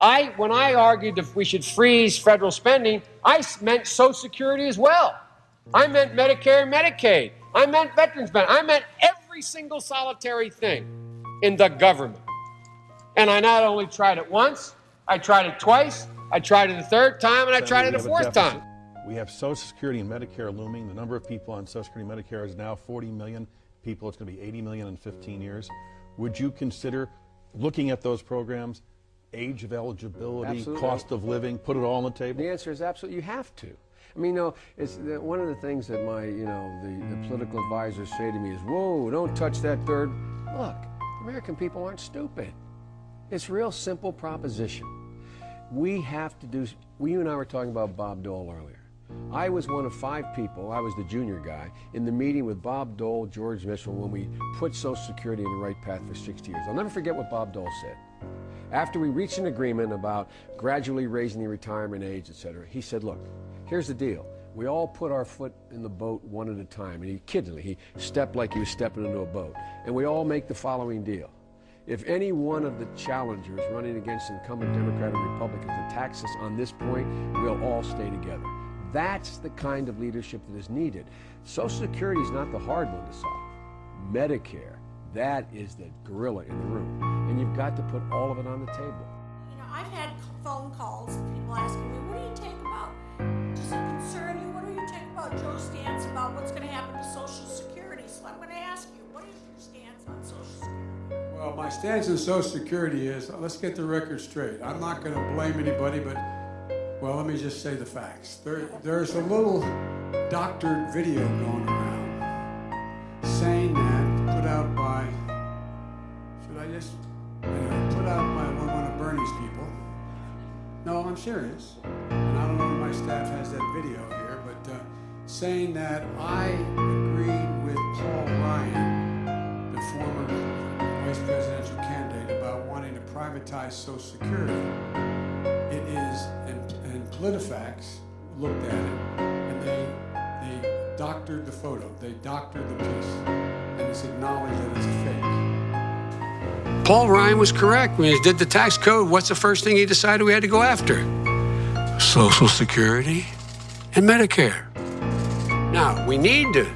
I, when I argued that we should freeze federal spending, I meant Social Security as well. I meant Medicare and Medicaid. I meant veterans benefits. I meant every single solitary thing in the government. And I not only tried it once, I tried it twice, I tried it a third time, and I tried it a fourth time. We have Social Security and Medicare looming. The number of people on Social Security and Medicare is now 40 million people. It's going to be 80 million in 15 years. Would you consider looking at those programs, age of eligibility, Absolutely. cost of living, put it all on the table? The answer is absolutely. You have to. I mean, you know, it's the, one of the things that my, you know, the, the political advisors say to me is, "Whoa, don't touch that third. Look, American people aren't stupid. It's a real simple proposition. We have to do. We, you and I were talking about Bob Dole earlier. I was one of five people, I was the junior guy, in the meeting with Bob Dole, George Mitchell, when we put Social Security in the right path for 60 years. I'll never forget what Bob Dole said. After we reached an agreement about gradually raising the retirement age, et cetera, he said, look, here's the deal. We all put our foot in the boat one at a time. And he me. He stepped like he was stepping into a boat. And we all make the following deal. If any one of the challengers running against incumbent Democrat and Republicans attacks us on this point, we'll all stay together. That's the kind of leadership that is needed. Social Security is not the hard one to solve. Medicare, that is the gorilla in the room. And you've got to put all of it on the table. You know, I've had phone calls, people asking me, what do you think about, does it concern you? What do you think about Joe's stance about what's going to happen to Social Security? So I'm going to ask you, what is your stance on Social Security? Well, my stance on Social Security is let's get the record straight. I'm not going to blame anybody, but well, let me just say the facts. There, there's a little doctored video going around saying that put out by should I just I'm serious, and I don't know if my staff has that video here, but uh, saying that I agreed with Paul Ryan, the former vice presidential candidate, about wanting to privatize Social Security. It is, and, and PolitiFacts looked at it, and they they doctored the photo, they doctored the piece, and it's acknowledged that it's a fake. Paul Ryan was correct. When he did the tax code, what's the first thing he decided we had to go after? Social Security and Medicare. Now, we need to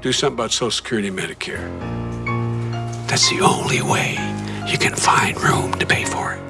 do something about Social Security and Medicare. That's the only way you can find room to pay for it.